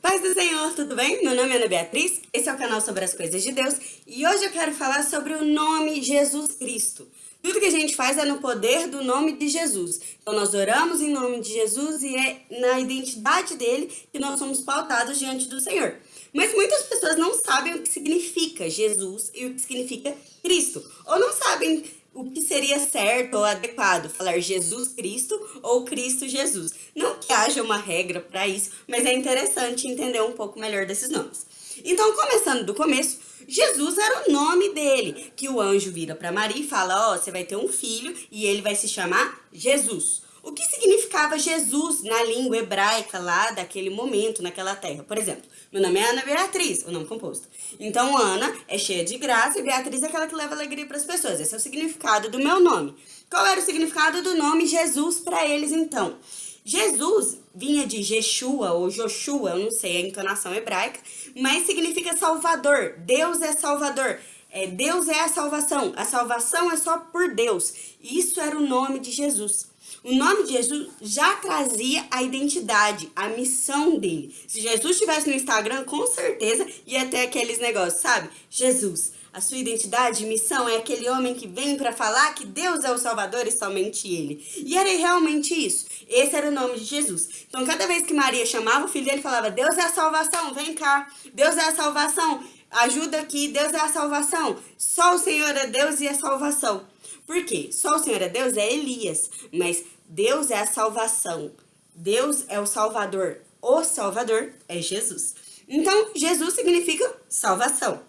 Paz do Senhor, tudo bem? Meu nome é Ana Beatriz, esse é o canal sobre as coisas de Deus e hoje eu quero falar sobre o nome Jesus Cristo. Tudo que a gente faz é no poder do nome de Jesus. Então nós oramos em nome de Jesus e é na identidade dele que nós somos pautados diante do Senhor. Mas muitas pessoas não sabem o que significa Jesus e o que significa Cristo. Ou não sabem o que seria certo ou adequado, falar Jesus Cristo ou Cristo Jesus. Não que haja uma regra para isso, mas é interessante entender um pouco melhor desses nomes. Então, começando do começo, Jesus era o nome dele, que o anjo vira para Maria e fala, ó, oh, você vai ter um filho e ele vai se chamar Jesus. O que significava Jesus na língua hebraica lá daquele momento, naquela terra? Por exemplo, meu nome é Ana Beatriz, o nome composto. Então, Ana é cheia de graça e Beatriz é aquela que leva alegria para as pessoas. Esse é o significado do meu nome. Qual era o significado do nome Jesus para eles, então? Jesus vinha de Jeshua ou Joshua, eu não sei a entonação hebraica, mas significa Salvador. Deus é Salvador. É, Deus é a salvação. A salvação é só por Deus. Isso era o nome de Jesus. O nome de Jesus já trazia a identidade, a missão dele. Se Jesus estivesse no Instagram, com certeza ia ter aqueles negócios, sabe? Jesus, a sua identidade e missão é aquele homem que vem para falar que Deus é o Salvador e somente Ele. E era realmente isso. Esse era o nome de Jesus. Então, cada vez que Maria chamava o filho dele, falava, Deus é a salvação, vem cá. Deus é a salvação, ajuda aqui. Deus é a salvação. Só o Senhor é Deus e a salvação. Por quê? Só o Senhor é Deus é Elias, mas Deus é a salvação. Deus é o Salvador. O Salvador é Jesus. Então, Jesus significa salvação.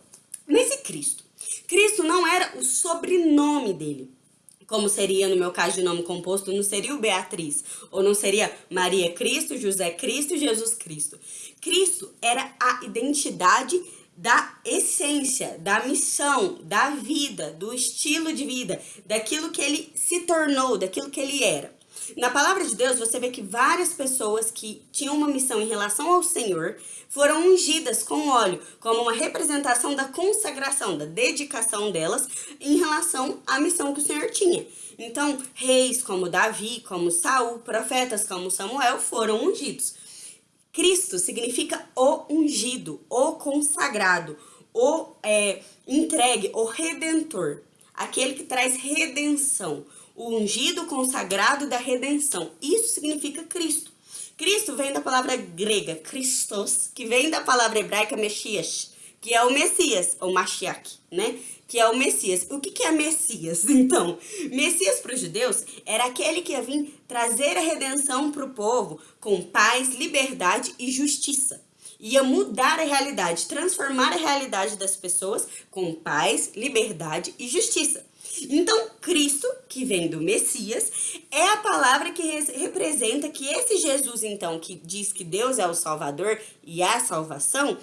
Mas e Cristo? Cristo não era o sobrenome dele. Como seria no meu caso de nome composto, não seria o Beatriz. Ou não seria Maria Cristo, José Cristo, Jesus Cristo. Cristo era a identidade da essência, da missão, da vida, do estilo de vida, daquilo que ele se tornou, daquilo que ele era. Na palavra de Deus, você vê que várias pessoas que tinham uma missão em relação ao Senhor foram ungidas com óleo, como uma representação da consagração, da dedicação delas em relação à missão que o Senhor tinha. Então, reis como Davi, como Saul, profetas como Samuel foram ungidos. Cristo significa o ungido, o consagrado, o é, entregue, o redentor, aquele que traz redenção, o ungido consagrado da redenção. Isso significa Cristo. Cristo vem da palavra grega, Christos, que vem da palavra hebraica Mexias, que é o Messias, ou Mashiach, né? Que é o Messias. O que, que é Messias, então? Messias para os judeus era aquele que ia vir trazer a redenção para o povo com paz, liberdade e justiça. Ia mudar a realidade, transformar a realidade das pessoas com paz, liberdade e justiça. Então, Cristo, que vem do Messias, é a palavra que representa que esse Jesus, então, que diz que Deus é o Salvador e a salvação,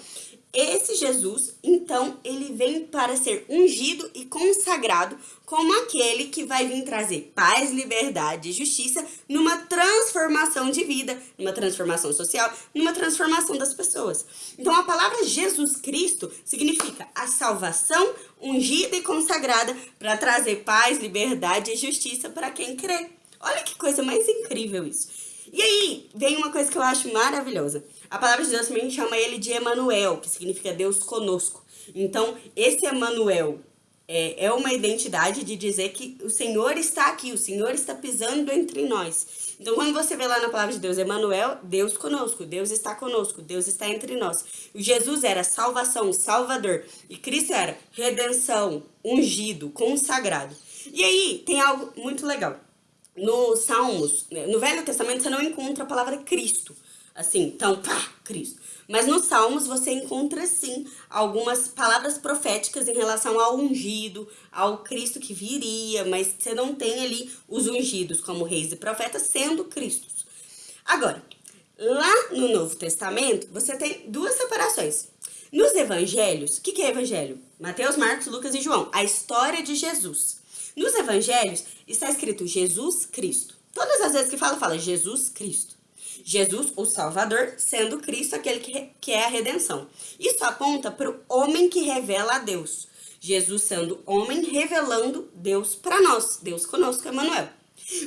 esse Jesus, então, ele vem para ser ungido e consagrado como aquele que vai vir trazer paz, liberdade e justiça numa transformação de vida, numa transformação social, numa transformação das pessoas. Então, a palavra Jesus Cristo significa a salvação ungida e consagrada para trazer paz, liberdade e justiça para quem crê. Olha que coisa mais incrível isso. E aí, vem uma coisa que eu acho maravilhosa. A palavra de Deus também chama ele de Emanuel, que significa Deus conosco. Então, esse Emanuel é, é uma identidade de dizer que o Senhor está aqui, o Senhor está pisando entre nós. Então, quando você vê lá na palavra de Deus, Emanuel, Deus conosco, Deus está conosco, Deus está entre nós. Jesus era salvação, salvador, e Cristo era redenção, ungido, consagrado. E aí, tem algo muito legal. No Salmos, né, no Velho Testamento, você não encontra a palavra Cristo assim, então, pá, Cristo. Mas nos Salmos você encontra sim algumas palavras proféticas em relação ao ungido, ao Cristo que viria, mas você não tem ali os ungidos como reis e profetas sendo Cristos. Agora, lá no Novo Testamento você tem duas separações. Nos evangelhos, o que, que é evangelho? Mateus, Marcos, Lucas e João, a história de Jesus. Nos evangelhos está escrito Jesus Cristo. Todas as vezes que fala, fala Jesus Cristo. Jesus, o Salvador, sendo Cristo aquele que, que é a redenção. Isso aponta para o homem que revela a Deus. Jesus sendo homem, revelando Deus para nós, Deus conosco, Emmanuel.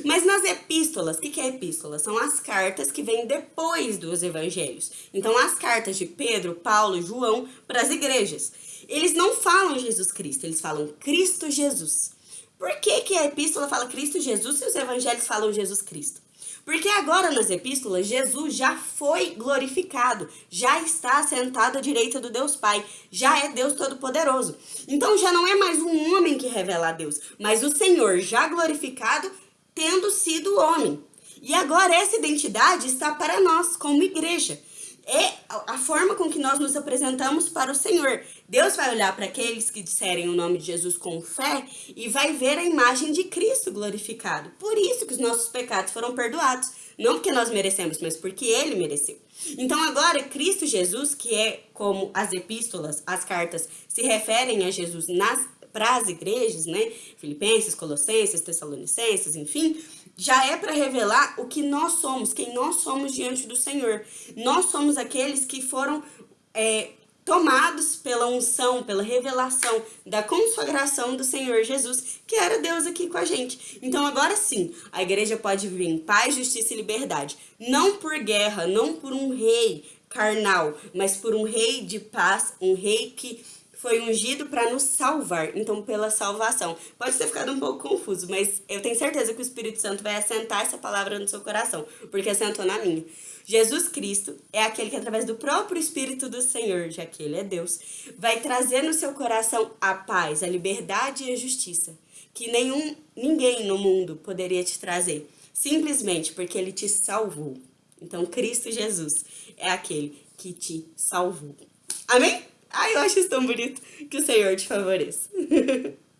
Mas nas epístolas, o que, que é epístola? São as cartas que vêm depois dos evangelhos. Então, as cartas de Pedro, Paulo João para as igrejas. Eles não falam Jesus Cristo, eles falam Cristo Jesus. Por que, que a epístola fala Cristo Jesus se os evangelhos falam Jesus Cristo? Porque agora nas epístolas, Jesus já foi glorificado, já está sentado à direita do Deus Pai, já é Deus Todo-Poderoso. Então já não é mais um homem que revela a Deus, mas o Senhor já glorificado, tendo sido homem. E agora essa identidade está para nós, como igreja é a forma com que nós nos apresentamos para o Senhor. Deus vai olhar para aqueles que disserem o nome de Jesus com fé e vai ver a imagem de Cristo glorificado. Por isso que os nossos pecados foram perdoados. Não porque nós merecemos, mas porque Ele mereceu. Então agora, Cristo Jesus, que é como as epístolas, as cartas, se referem a Jesus nas para as igrejas, né? Filipenses, Colossenses, Tessalonicenses, enfim, já é para revelar o que nós somos, quem nós somos diante do Senhor. Nós somos aqueles que foram é, tomados pela unção, pela revelação da consagração do Senhor Jesus, que era Deus aqui com a gente. Então agora sim, a igreja pode viver em paz, justiça e liberdade, não por guerra, não por um rei carnal, mas por um rei de paz, um rei que foi ungido para nos salvar, então pela salvação. Pode ter ficado um pouco confuso, mas eu tenho certeza que o Espírito Santo vai assentar essa palavra no seu coração, porque assentou na minha. Jesus Cristo é aquele que através do próprio Espírito do Senhor, já que ele é Deus, vai trazer no seu coração a paz, a liberdade e a justiça, que nenhum ninguém no mundo poderia te trazer, simplesmente porque ele te salvou. Então Cristo Jesus é aquele que te salvou. Amém? Ai, eu acho isso tão bonito. Que o Senhor te favoreça.